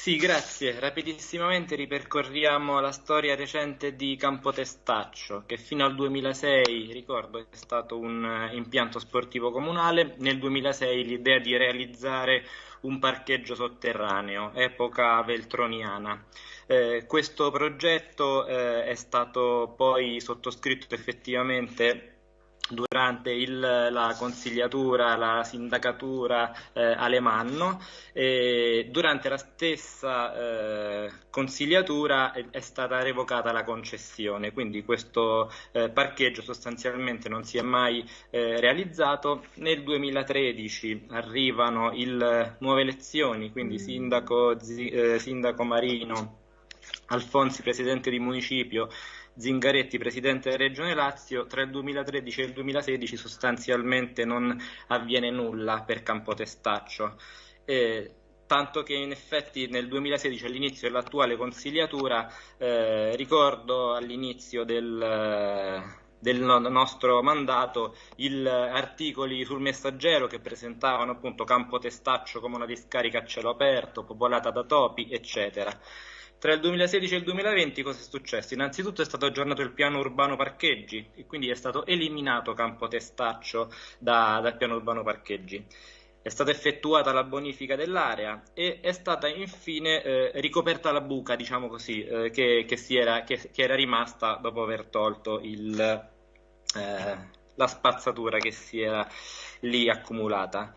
Sì, grazie. Rapidissimamente ripercorriamo la storia recente di Campotestaccio, che fino al 2006, ricordo, è stato un eh, impianto sportivo comunale. Nel 2006 l'idea di realizzare un parcheggio sotterraneo, epoca veltroniana. Eh, questo progetto eh, è stato poi sottoscritto effettivamente durante il, la consigliatura, la sindacatura eh, Alemanno. E durante la stessa eh, consigliatura è, è, stata revocata la concessione, quindi questo eh, parcheggio sostanzialmente non si è mai eh, realizzato. Nel 2013 arrivano il, nuove elezioni, quindi sindaco, eh, sindaco Marino, Alfonsi presidente di municipio, Zingaretti, presidente della Regione Lazio, tra il 2013 e il 2016 sostanzialmente non avviene nulla per Campotestaccio. Eh, tanto che in effetti nel 2016 all'inizio dell'attuale consigliatura eh, ricordo all'inizio del, del nostro mandato gli articoli sul messaggero che presentavano appunto Campotestaccio come una discarica a cielo aperto, popolata da topi, eccetera. Tra il 2016 e il 2020 cosa è successo? Innanzitutto è stato aggiornato il piano urbano parcheggi e quindi è stato eliminato Campo Testaccio da, dal piano urbano parcheggi. È stata effettuata la bonifica dell'area e è stata infine eh, ricoperta la buca, diciamo così, eh, che, che, era, che, che, era, rimasta dopo aver tolto il, eh, la spazzatura che si era lì accumulata.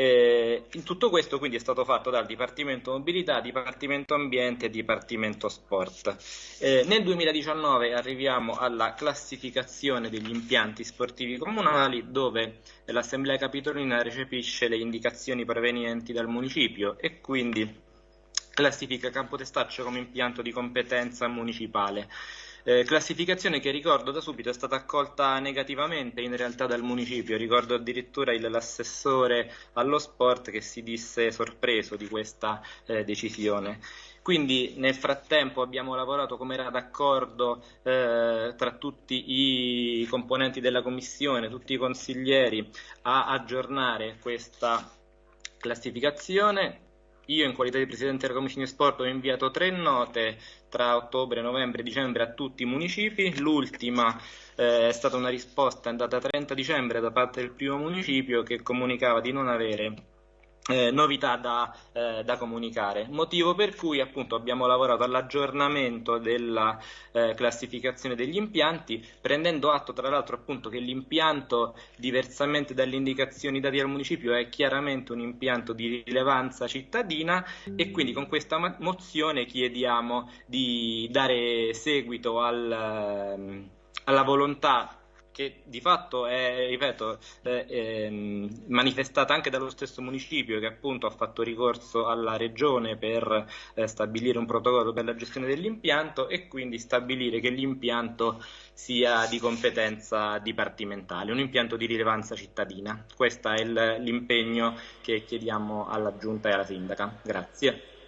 Eh, in tutto questo quindi è stato fatto dal Dipartimento Mobilità, Dipartimento Ambiente e Dipartimento Sport. Eh, nel 2019 arriviamo alla classificazione degli impianti sportivi comunali dove l'Assemblea Capitolina recepisce le indicazioni provenienti dal municipio e quindi classifica Campotestaccio come impianto di competenza municipale. Eh, classificazione che ricordo da subito è stata accolta negativamente in realtà dal municipio, ricordo addirittura l'assessore allo sport che si disse sorpreso di questa eh, decisione. Quindi nel frattempo abbiamo lavorato come era d'accordo eh, tra tutti i componenti della commissione, tutti i consiglieri, a aggiornare questa classificazione io in qualità di Presidente della Commissione Sport ho inviato tre note tra ottobre, novembre e dicembre a tutti i municipi, l'ultima eh, è stata una risposta data 30 dicembre da parte del primo municipio che comunicava di non avere eh, novità da, eh, da, comunicare, motivo per cui appunto abbiamo lavorato all'aggiornamento della eh, classificazione degli impianti, prendendo atto tra l'altro appunto che l'impianto, diversamente dalle indicazioni date al municipio, è chiaramente un impianto di rilevanza cittadina e quindi con questa mozione chiediamo di dare seguito al, ehm, alla volontà che di fatto è, ripeto, è, è, manifestata anche dallo stesso municipio che appunto ha fatto ricorso alla regione per eh, stabilire un protocollo per la gestione dell'impianto e quindi stabilire che l'impianto sia di competenza dipartimentale, un impianto di rilevanza cittadina. Questo è l'impegno che chiediamo alla Giunta e alla Sindaca. Grazie.